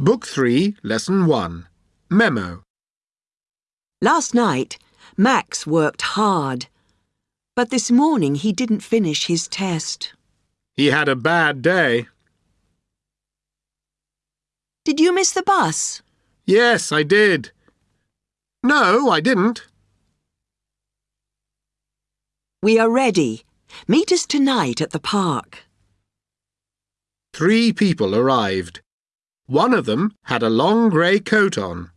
Book 3, Lesson 1. Memo. Last night, Max worked hard. But this morning he didn't finish his test. He had a bad day. Did you miss the bus? Yes, I did. No, I didn't. We are ready. Meet us tonight at the park. Three people arrived. One of them had a long grey coat on.